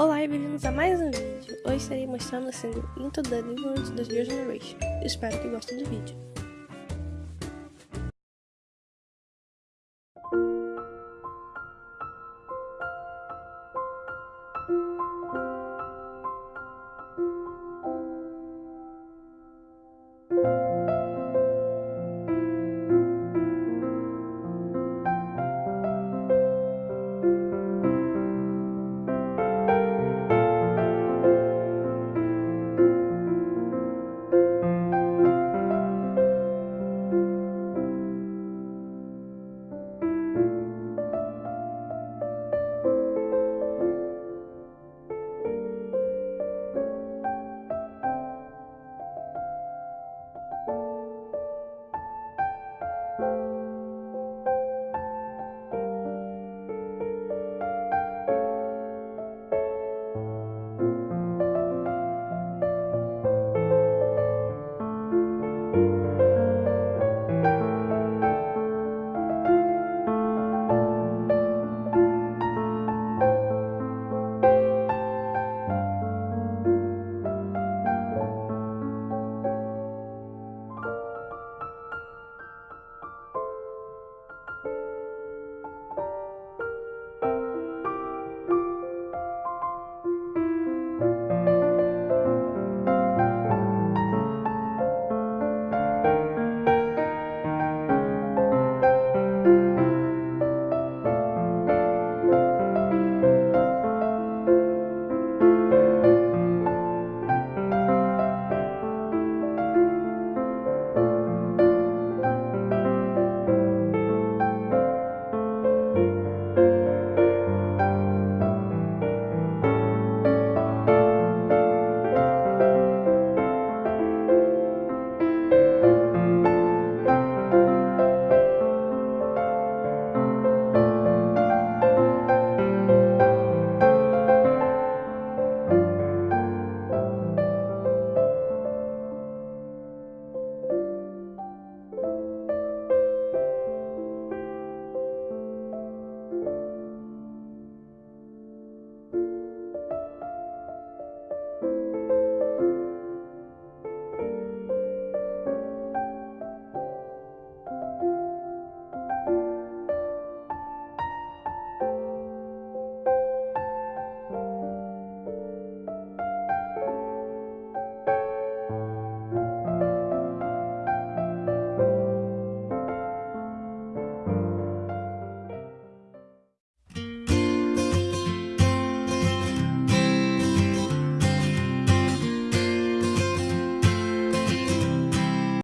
Olá e bem-vindos a mais um vídeo. Hoje estarei mostrando a single Into the Neighborhood da Generation. Espero que gostem do vídeo.